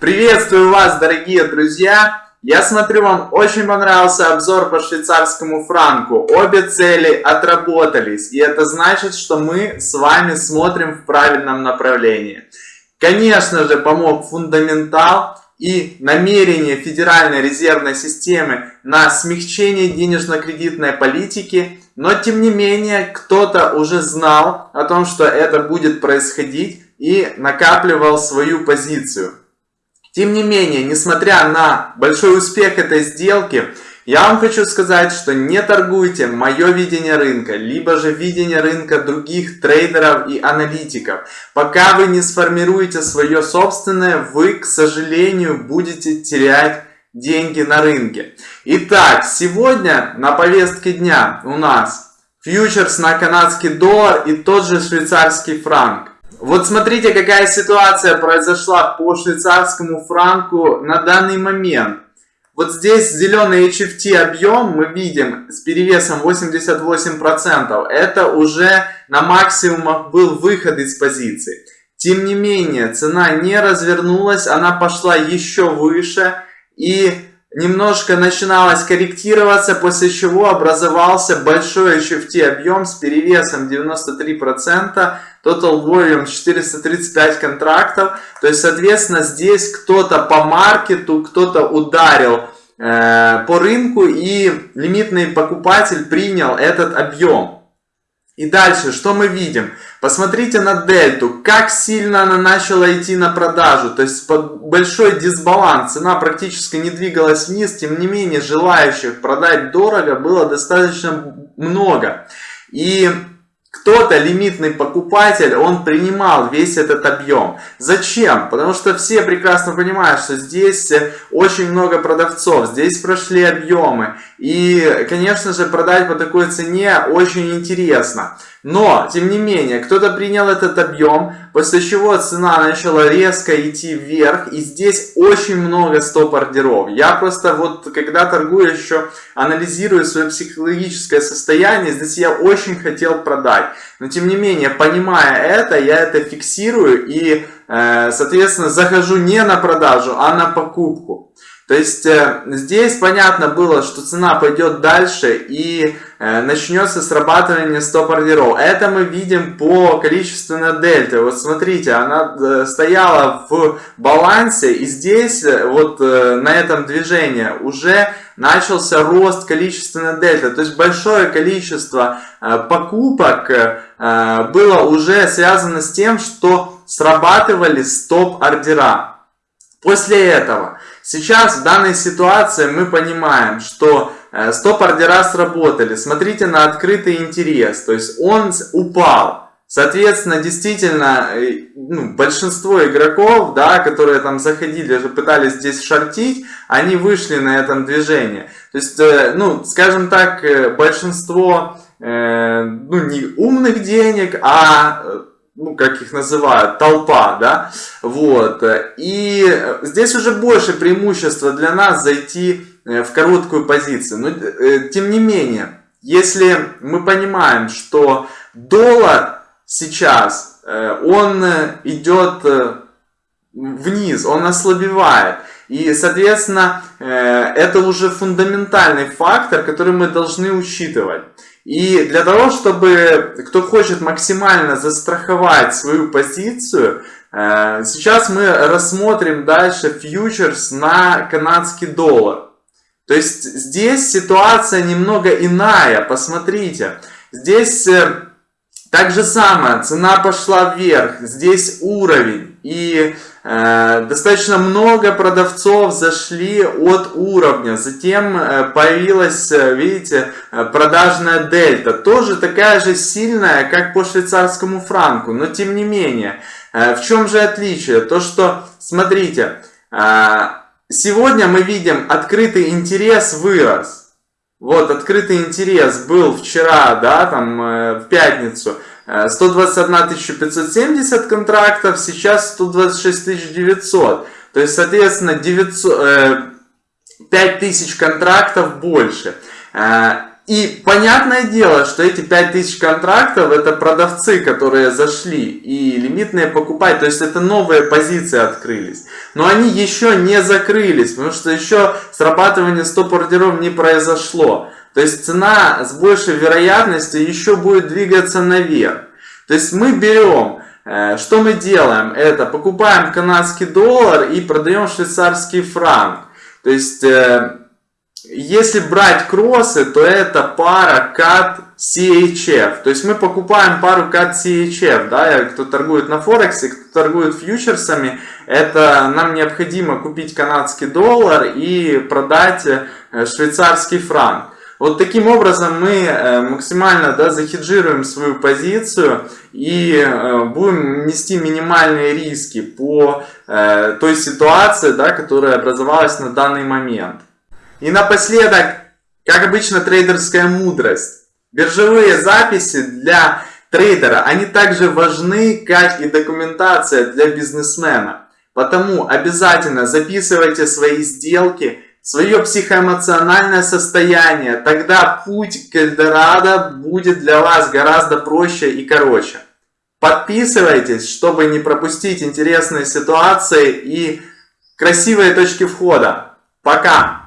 Приветствую вас, дорогие друзья! Я смотрю, вам очень понравился обзор по швейцарскому франку. Обе цели отработались, и это значит, что мы с вами смотрим в правильном направлении. Конечно же, помог фундаментал и намерение Федеральной резервной системы на смягчение денежно-кредитной политики, но тем не менее кто-то уже знал о том, что это будет происходить и накапливал свою позицию. Тем не менее, несмотря на большой успех этой сделки, я вам хочу сказать, что не торгуйте мое видение рынка, либо же видение рынка других трейдеров и аналитиков. Пока вы не сформируете свое собственное, вы, к сожалению, будете терять деньги на рынке. Итак, сегодня на повестке дня у нас фьючерс на канадский доллар и тот же швейцарский франк. Вот смотрите, какая ситуация произошла по швейцарскому франку на данный момент. Вот здесь зеленый HFT объем мы видим с перевесом 88%. Это уже на максимумах был выход из позиции. Тем не менее, цена не развернулась, она пошла еще выше. И немножко начиналось корректироваться, после чего образовался большой HFT объем с перевесом 93%, total volume 435 контрактов, то есть, соответственно, здесь кто-то по маркету, кто-то ударил э, по рынку и лимитный покупатель принял этот объем. И дальше, что мы видим? Посмотрите на дельту, как сильно она начала идти на продажу. То есть большой дисбаланс, цена практически не двигалась вниз. Тем не менее, желающих продать дорого было достаточно много. И кто-то, лимитный покупатель, он принимал весь этот объем. Зачем? Потому что все прекрасно понимают, что здесь очень много продавцов, здесь прошли объемы. И, конечно же, продать по такой цене очень интересно. Но, тем не менее, кто-то принял этот объем, после чего цена начала резко идти вверх, и здесь очень много стоп-ордеров. Я просто вот, когда торгую еще, анализирую свое психологическое состояние, здесь я очень хотел продать. Но, тем не менее, понимая это, я это фиксирую и, э, соответственно, захожу не на продажу, а на покупку. То есть э, здесь понятно было, что цена пойдет дальше и э, начнется срабатывание стоп-ордеров. Это мы видим по количественной дельте. Вот смотрите, она э, стояла в балансе и здесь вот на этом движении уже начался рост количественной дельты. То есть большое количество покупок было уже связано с тем, что срабатывали стоп-ордера. После этого Сейчас в данной ситуации мы понимаем, что э, стоп-ордера сработали. Смотрите на открытый интерес, то есть он упал. Соответственно, действительно, э, ну, большинство игроков, да, которые там заходили, пытались здесь шортить, они вышли на этом движении. То есть, э, ну, скажем так, большинство, ну, не умных денег, а ну, как их называют, толпа, да, вот, и здесь уже больше преимущества для нас зайти э, в короткую позицию, но э, тем не менее, если мы понимаем, что доллар сейчас, э, он идет вниз, он ослабевает, и, соответственно, это уже фундаментальный фактор, который мы должны учитывать. И для того, чтобы кто хочет максимально застраховать свою позицию, э, сейчас мы рассмотрим дальше фьючерс на канадский доллар. То есть здесь ситуация немного иная, посмотрите. Здесь э, так же самое, цена пошла вверх, здесь уровень. И достаточно много продавцов зашли от уровня. Затем э, появилась, э, видите, э, продажная дельта. Тоже такая же сильная, как по швейцарскому франку. Но тем не менее, э, в чем же отличие? То, что, смотрите, э, сегодня мы видим открытый интерес вырос. Вот, открытый интерес был вчера, да, там, э, в пятницу. 121 570 контрактов, сейчас 126 900. То есть, соответственно, 900, э, 5000 контрактов больше. Э, И понятное дело, что эти 5000 контрактов это продавцы, которые зашли и лимитные покупать, то есть это новые позиции открылись. Но они еще не закрылись, потому что еще срабатывание стоп-ордеров не произошло. То есть цена с большей вероятностью еще будет двигаться наверх. То есть мы берем, э, что мы делаем? Это покупаем канадский доллар и продаем швейцарский франк. То есть э, если брать кроссы, то это пара CAT CHF. То есть мы покупаем пару CAT CHF, да, кто торгует на Форексе, кто торгует фьючерсами, это нам необходимо купить канадский доллар и продать э, швейцарский франк. Вот таким образом мы э, максимально да, захеджируем свою позицию и э, будем нести минимальные риски по той ситуации, да, которая образовалась на данный момент. И напоследок, как обычно, трейдерская мудрость. Биржевые записи для трейдера, они также важны, как и документация для бизнесмена. Потому обязательно записывайте свои сделки, свое психоэмоциональное состояние. Тогда путь к Эльдорадо будет для вас гораздо проще и короче. Подписывайтесь, чтобы не пропустить интересные ситуации и красивые точки входа. Пока!